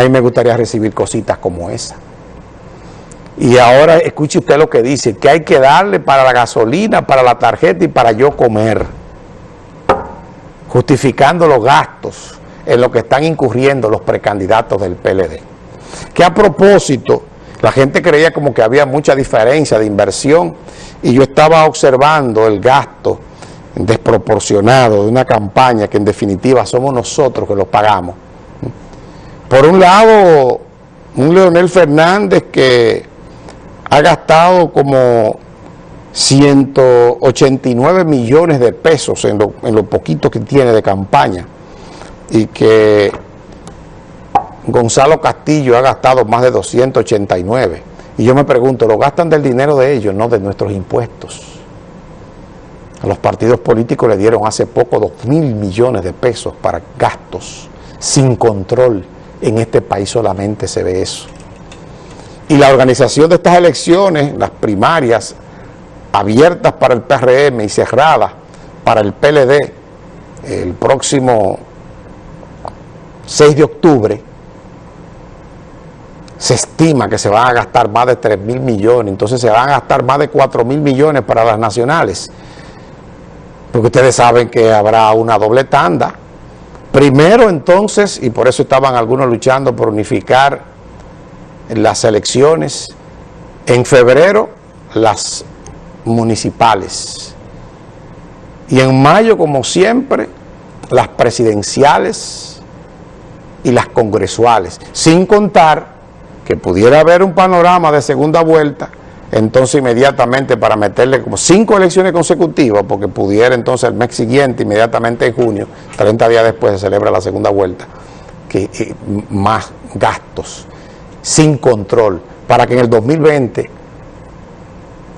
A mí me gustaría recibir cositas como esa. Y ahora escuche usted lo que dice, que hay que darle para la gasolina, para la tarjeta y para yo comer. Justificando los gastos en lo que están incurriendo los precandidatos del PLD. Que a propósito, la gente creía como que había mucha diferencia de inversión y yo estaba observando el gasto desproporcionado de una campaña que en definitiva somos nosotros que lo pagamos. Por un lado, un Leonel Fernández que ha gastado como 189 millones de pesos en lo, en lo poquito que tiene de campaña y que Gonzalo Castillo ha gastado más de 289. Y yo me pregunto, ¿lo gastan del dinero de ellos, no de nuestros impuestos? A los partidos políticos le dieron hace poco 2 mil millones de pesos para gastos sin control. En este país solamente se ve eso. Y la organización de estas elecciones, las primarias, abiertas para el PRM y cerradas para el PLD, el próximo 6 de octubre, se estima que se van a gastar más de 3 mil millones, entonces se van a gastar más de 4 mil millones para las nacionales, porque ustedes saben que habrá una doble tanda. Primero entonces, y por eso estaban algunos luchando por unificar las elecciones, en febrero las municipales, y en mayo como siempre las presidenciales y las congresuales, sin contar que pudiera haber un panorama de segunda vuelta, entonces inmediatamente para meterle como cinco elecciones consecutivas, porque pudiera entonces el mes siguiente, inmediatamente en junio, 30 días después se celebra la segunda vuelta, que eh, más gastos, sin control, para que en el 2020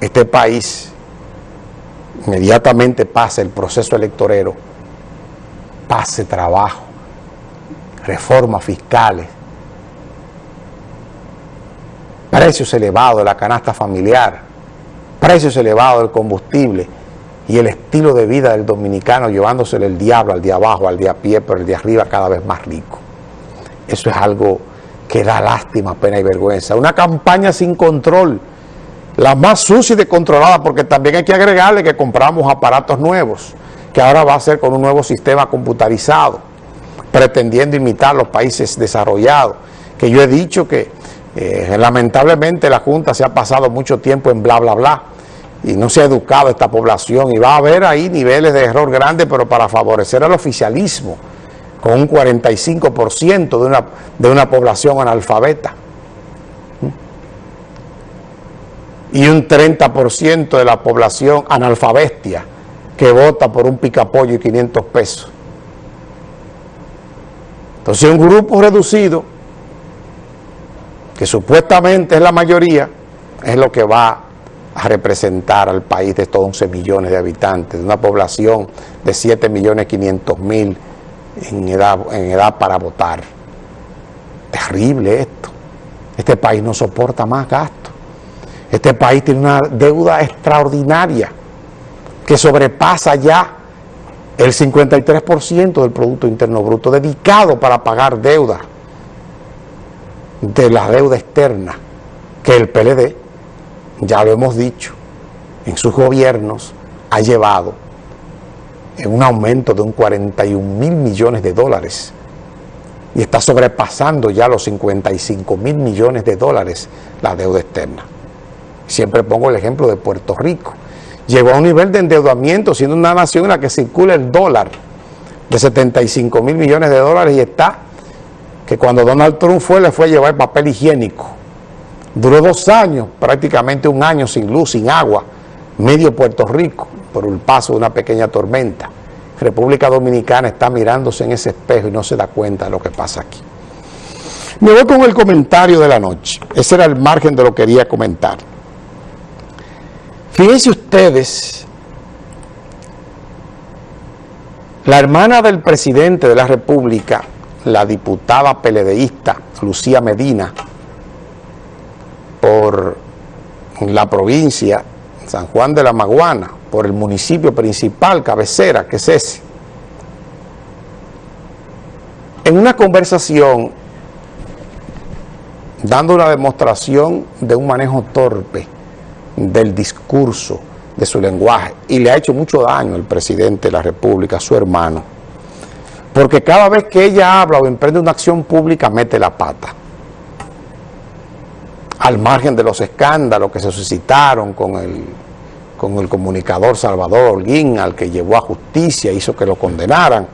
este país inmediatamente pase el proceso electorero, pase trabajo, reformas fiscales, precios elevados de la canasta familiar, precios elevados del combustible y el estilo de vida del dominicano llevándosele el diablo al de abajo, al de a pie, pero el de arriba cada vez más rico. Eso es algo que da lástima, pena y vergüenza. Una campaña sin control, la más sucia y descontrolada, porque también hay que agregarle que compramos aparatos nuevos, que ahora va a ser con un nuevo sistema computarizado, pretendiendo imitar los países desarrollados, que yo he dicho que eh, lamentablemente la Junta se ha pasado mucho tiempo en bla, bla, bla, y no se ha educado esta población, y va a haber ahí niveles de error grandes, pero para favorecer al oficialismo, con un 45% de una, de una población analfabeta, y un 30% de la población analfabestia, que vota por un picapollo y 500 pesos. Entonces un grupo reducido que supuestamente es la mayoría, es lo que va a representar al país de estos 11 millones de habitantes, de una población de 7 millones 500 mil en edad, en edad para votar. Terrible esto. Este país no soporta más gastos. Este país tiene una deuda extraordinaria que sobrepasa ya el 53% del Producto Interno Bruto dedicado para pagar deuda de la deuda externa que el PLD, ya lo hemos dicho, en sus gobiernos ha llevado en un aumento de un 41 mil millones de dólares y está sobrepasando ya los 55 mil millones de dólares la deuda externa. Siempre pongo el ejemplo de Puerto Rico. Llegó a un nivel de endeudamiento siendo una nación en la que circula el dólar de 75 mil millones de dólares y está que cuando Donald Trump fue, le fue a llevar papel higiénico. Duró dos años, prácticamente un año sin luz, sin agua, medio Puerto Rico, por el paso de una pequeña tormenta. República Dominicana está mirándose en ese espejo y no se da cuenta de lo que pasa aquí. Me voy con el comentario de la noche. Ese era el margen de lo que quería comentar. Fíjense ustedes, la hermana del presidente de la República la diputada peledeísta Lucía Medina por la provincia San Juan de la Maguana, por el municipio principal, cabecera, que es ese. En una conversación dando una demostración de un manejo torpe del discurso, de su lenguaje, y le ha hecho mucho daño el presidente de la República, su hermano, porque cada vez que ella habla o emprende una acción pública, mete la pata. Al margen de los escándalos que se suscitaron con el, con el comunicador Salvador Holguín, al que llevó a justicia, hizo que lo condenaran,